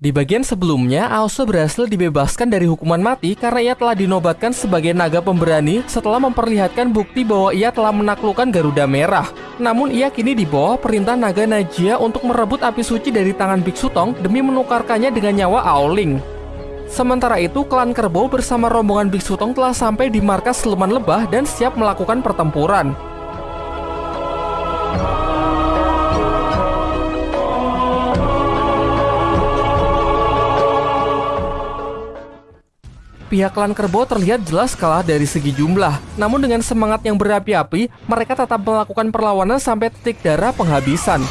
Di bagian sebelumnya, Aosu berhasil dibebaskan dari hukuman mati karena ia telah dinobatkan sebagai naga pemberani setelah memperlihatkan bukti bahwa ia telah menaklukkan Garuda Merah. Namun ia kini di bawah perintah naga Najia untuk merebut api suci dari tangan Biksu Tong demi menukarkannya dengan nyawa Aoling. Sementara itu, klan Kerbau bersama rombongan Biksu Tong telah sampai di markas Siluman Lebah dan siap melakukan pertempuran. Pihak klan kerbau terlihat jelas kalah dari segi jumlah. Namun dengan semangat yang berapi-api, mereka tetap melakukan perlawanan sampai titik darah penghabisan.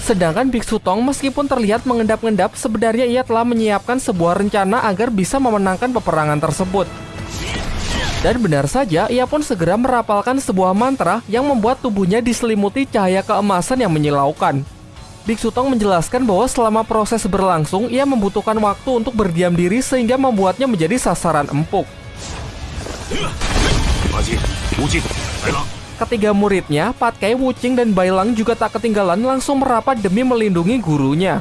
Sedangkan Biksu Tong meskipun terlihat mengendap-endap, sebenarnya ia telah menyiapkan sebuah rencana agar bisa memenangkan peperangan tersebut. Dan benar saja, ia pun segera merapalkan sebuah mantra yang membuat tubuhnya diselimuti cahaya keemasan yang menyilaukan. Biksu Tong menjelaskan bahwa selama proses berlangsung, ia membutuhkan waktu untuk berdiam diri sehingga membuatnya menjadi sasaran empuk. Ketiga muridnya, Patkai, Wucing, dan Bailang juga tak ketinggalan langsung merapat demi melindungi gurunya.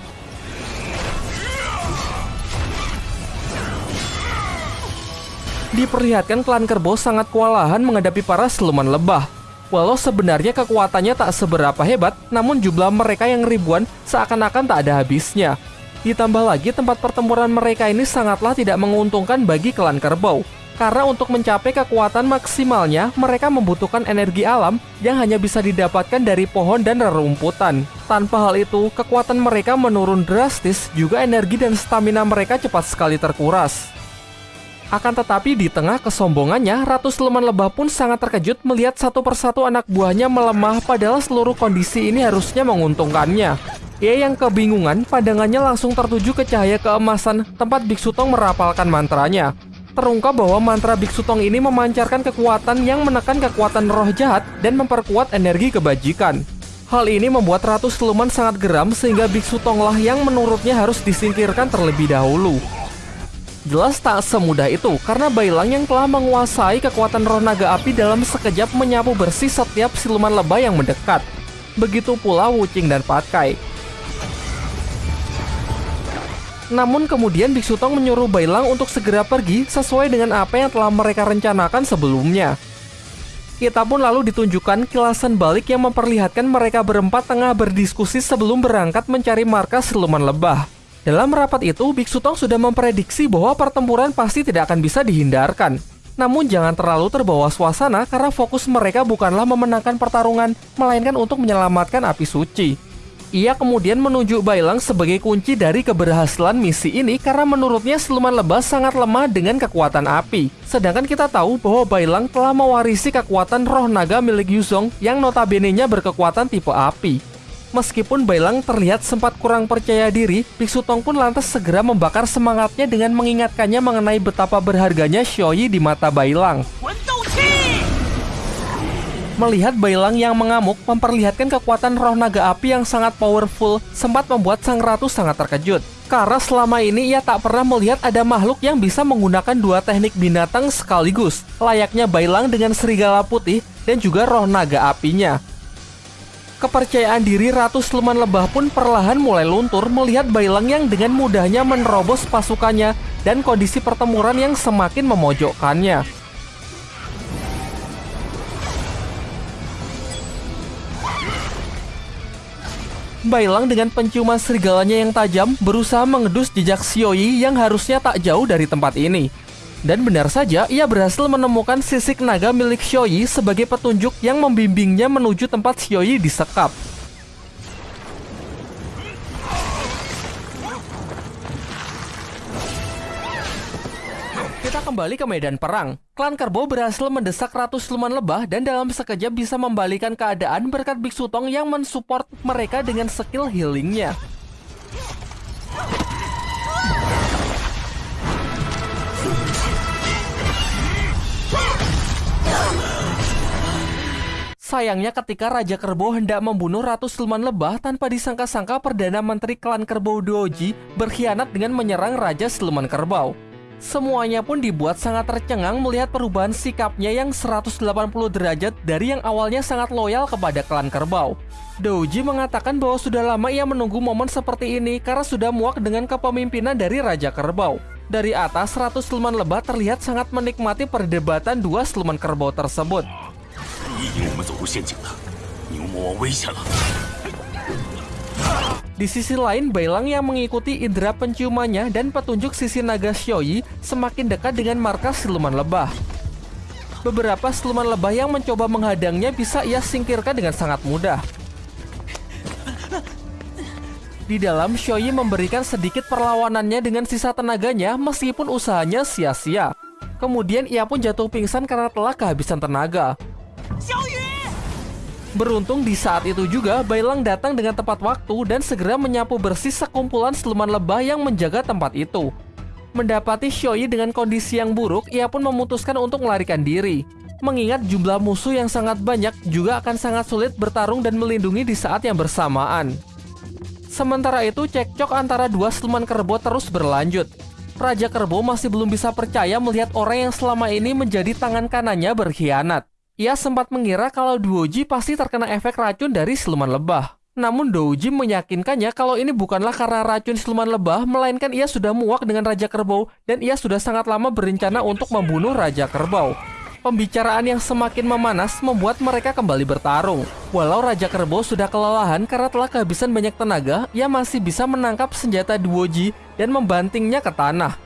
Diperlihatkan klan kerbau sangat kewalahan menghadapi para siluman lebah. Walau sebenarnya kekuatannya tak seberapa hebat, namun jumlah mereka yang ribuan seakan-akan tak ada habisnya. Ditambah lagi tempat pertempuran mereka ini sangatlah tidak menguntungkan bagi klan kerbau. Karena untuk mencapai kekuatan maksimalnya, mereka membutuhkan energi alam yang hanya bisa didapatkan dari pohon dan rerumputan. Tanpa hal itu, kekuatan mereka menurun drastis, juga energi dan stamina mereka cepat sekali terkuras. Akan tetapi di tengah kesombongannya, Ratu Siluman Lebah pun sangat terkejut melihat satu persatu anak buahnya melemah padahal seluruh kondisi ini harusnya menguntungkannya. Ia yang kebingungan, pandangannya langsung tertuju ke cahaya keemasan tempat Biksu Tong merapalkan mantranya. Terungkap bahwa mantra Biksu Tong ini memancarkan kekuatan yang menekan kekuatan roh jahat dan memperkuat energi kebajikan. Hal ini membuat Ratu Siluman sangat geram sehingga Biksu Tonglah yang menurutnya harus disingkirkan terlebih dahulu. Jelas tak semudah itu, karena Bailang yang telah menguasai kekuatan roh naga api dalam sekejap menyapu bersih setiap siluman lebah yang mendekat. Begitu pula Wucing dan Patkai. Namun kemudian Biksu Tong menyuruh Bailang untuk segera pergi sesuai dengan apa yang telah mereka rencanakan sebelumnya. Kita pun lalu ditunjukkan kilasan balik yang memperlihatkan mereka berempat tengah berdiskusi sebelum berangkat mencari markas siluman lebah. Dalam rapat itu, Biksu Tong sudah memprediksi bahwa pertempuran pasti tidak akan bisa dihindarkan. Namun jangan terlalu terbawa suasana karena fokus mereka bukanlah memenangkan pertarungan, melainkan untuk menyelamatkan api suci. Ia kemudian menunjuk Bailang sebagai kunci dari keberhasilan misi ini karena menurutnya siluman lebah sangat lemah dengan kekuatan api. Sedangkan kita tahu bahwa Bailang telah mewarisi kekuatan roh naga milik Yuzong yang notabene-nya berkekuatan tipe api. Meskipun Bailang terlihat sempat kurang percaya diri, Biksu Tong pun lantas segera membakar semangatnya dengan mengingatkannya mengenai betapa berharganya Xiaoyi di mata Bailang. Melihat Bailang yang mengamuk memperlihatkan kekuatan roh naga api yang sangat powerful, sempat membuat sang ratu sangat terkejut. Karena selama ini ia tak pernah melihat ada makhluk yang bisa menggunakan dua teknik binatang sekaligus, layaknya Bailang dengan serigala putih dan juga roh naga apinya. Kepercayaan diri Ratu Sleman Lebah pun perlahan mulai luntur melihat Bailang yang dengan mudahnya menerobos pasukannya dan kondisi pertempuran yang semakin memojokkannya. Bailang dengan penciuman serigalanya yang tajam berusaha mengedus jejak Xioi yang harusnya tak jauh dari tempat ini. Dan benar saja, ia berhasil menemukan sisik naga milik Xioi sebagai petunjuk yang membimbingnya menuju tempat Xioi disekap. Kita kembali ke medan perang. Klan Kerbau berhasil mendesak ratus siluman lebah dan dalam sekejap bisa membalikan keadaan berkat Biksu Tong yang mensupport mereka dengan skill healingnya. Sayangnya ketika Raja Kerbau hendak membunuh Ratu Siluman Lebah tanpa disangka-sangka Perdana Menteri Klan Kerbau Doji berkhianat dengan menyerang Raja Siluman Kerbau. Semuanya pun dibuat sangat tercengang melihat perubahan sikapnya yang 180 derajat dari yang awalnya sangat loyal kepada klan kerbau. Douji mengatakan bahwa sudah lama ia menunggu momen seperti ini karena sudah muak dengan kepemimpinan dari Raja Kerbau. Dari atas, 100 siluman lebah terlihat sangat menikmati perdebatan dua siluman kerbau tersebut. 你引我们走入陷阱了，牛魔王危险了！ Di sisi lain, Bailang yang mengikuti indera penciumannya dan petunjuk sisi naga Xioi semakin dekat dengan markas siluman lebah. Beberapa siluman lebah yang mencoba menghadangnya bisa ia singkirkan dengan sangat mudah. Di dalam, Xioi memberikan sedikit perlawanannya dengan sisa tenaganya meskipun usahanya sia-sia. Kemudian ia pun jatuh pingsan karena telah kehabisan tenaga. Beruntung di saat itu juga Bailang datang dengan tepat waktu dan segera menyapu bersih sekumpulan siluman lebah yang menjaga tempat itu. Mendapati Xioi dengan kondisi yang buruk, ia pun memutuskan untuk melarikan diri. Mengingat jumlah musuh yang sangat banyak juga akan sangat sulit bertarung dan melindungi di saat yang bersamaan. Sementara itu, cekcok antara dua siluman kerbau terus berlanjut. Raja Kerbau masih belum bisa percaya melihat orang yang selama ini menjadi tangan kanannya berkhianat. Ia sempat mengira kalau Duoji pasti terkena efek racun dari siluman lebah. Namun Douji meyakinkannya kalau ini bukanlah karena racun siluman lebah, melainkan ia sudah muak dengan Raja Kerbau dan ia sudah sangat lama berencana untuk membunuh Raja Kerbau. Pembicaraan yang semakin memanas membuat mereka kembali bertarung. Walau Raja Kerbau sudah kelelahan karena telah kehabisan banyak tenaga, ia masih bisa menangkap senjata Duoji dan membantingnya ke tanah.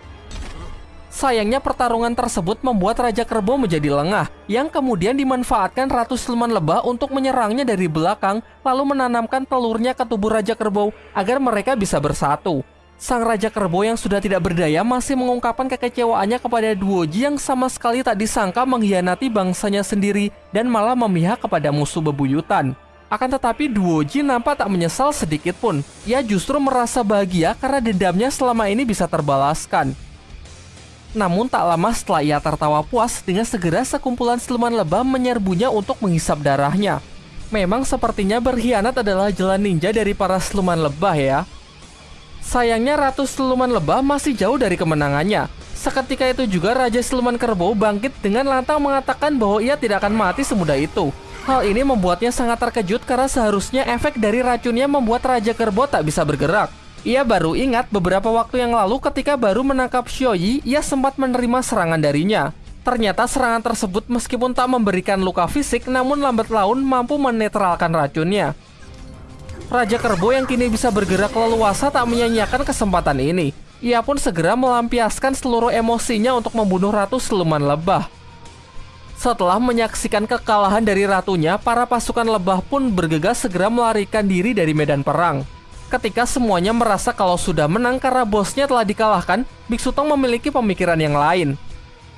Sayangnya pertarungan tersebut membuat Raja Kerbau menjadi lengah, yang kemudian dimanfaatkan Ratu Siluman Lebah untuk menyerangnya dari belakang, lalu menanamkan telurnya ke tubuh Raja Kerbau agar mereka bisa bersatu. Sang Raja Kerbau yang sudah tidak berdaya masih mengungkapkan kekecewaannya kepada Duoji yang sama sekali tak disangka mengkhianati bangsanya sendiri dan malah memihak kepada musuh bebuyutan. Akan tetapi Duoji nampak tak menyesal sedikit pun. Ia justru merasa bahagia karena dendamnya selama ini bisa terbalaskan. Namun tak lama setelah ia tertawa puas dengan segera sekumpulan siluman lebah menyerbunya untuk menghisap darahnya. Memang sepertinya berkhianat adalah jalan ninja dari para siluman lebah ya. Sayangnya Ratu Siluman Lebah masih jauh dari kemenangannya. Seketika itu juga Raja Siluman Kerbau bangkit dengan lantang mengatakan bahwa ia tidak akan mati semudah itu. Hal ini membuatnya sangat terkejut karena seharusnya efek dari racunnya membuat Raja Kerbau tak bisa bergerak. Ia baru ingat beberapa waktu yang lalu ketika baru menangkap Xioi, ia sempat menerima serangan darinya. Ternyata serangan tersebut meskipun tak memberikan luka fisik, namun lambat laun mampu menetralkan racunnya. Raja Kerbau yang kini bisa bergerak leluasa tak menyanyiakan kesempatan ini. Ia pun segera melampiaskan seluruh emosinya untuk membunuh Ratu Siluman Lebah. Setelah menyaksikan kekalahan dari ratunya, para pasukan lebah pun bergegas segera melarikan diri dari medan perang. Ketika semuanya merasa kalau sudah menang karena bosnya telah dikalahkan, Biksu Tong memiliki pemikiran yang lain.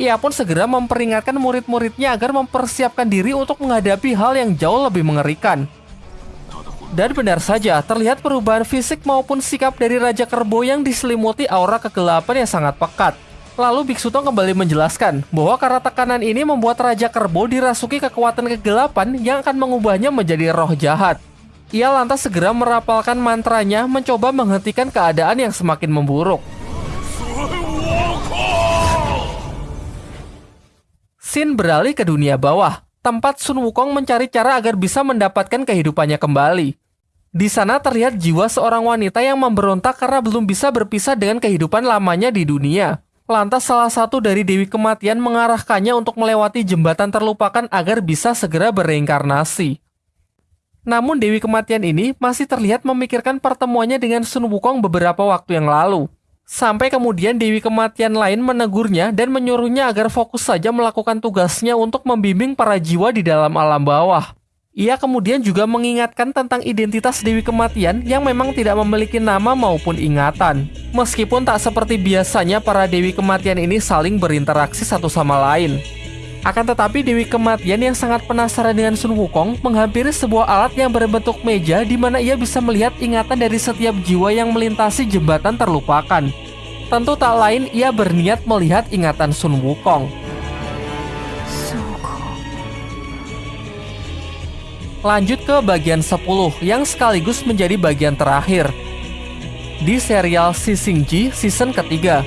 Ia pun segera memperingatkan murid-muridnya agar mempersiapkan diri untuk menghadapi hal yang jauh lebih mengerikan. Dan benar saja, terlihat perubahan fisik maupun sikap dari Raja Kerbau yang diselimuti aura kegelapan yang sangat pekat. Lalu Biksu Tong kembali menjelaskan bahwa karena tekanan ini membuat Raja Kerbau dirasuki kekuatan kegelapan yang akan mengubahnya menjadi roh jahat. Ia lantas segera merapalkan mantranya mencoba menghentikan keadaan yang semakin memburuk. Sin beralih ke dunia bawah, tempat Sun Wukong mencari cara agar bisa mendapatkan kehidupannya kembali. Di sana terlihat jiwa seorang wanita yang memberontak karena belum bisa berpisah dengan kehidupan lamanya di dunia. Lantas salah satu dari Dewi Kematian mengarahkannya untuk melewati jembatan terlupakan agar bisa segera bereinkarnasi. Namun Dewi Kematian ini masih terlihat memikirkan pertemuannya dengan Sun Wukong beberapa waktu yang lalu. Sampai kemudian Dewi Kematian lain menegurnya dan menyuruhnya agar fokus saja melakukan tugasnya untuk membimbing para jiwa di dalam alam bawah. Ia kemudian juga mengingatkan tentang identitas Dewi Kematian yang memang tidak memiliki nama maupun ingatan. Meskipun tak seperti biasanya para Dewi Kematian ini saling berinteraksi satu sama lain. Akan tetapi Dewi Kematian yang sangat penasaran dengan Sun Wukong menghampiri sebuah alat yang berbentuk meja di mana ia bisa melihat ingatan dari setiap jiwa yang melintasi jembatan terlupakan. Tentu tak lain ia berniat melihat ingatan Sun Wukong. Lanjut ke bagian 10 yang sekaligus menjadi bagian terakhir. Di serial Sisingji season ketiga,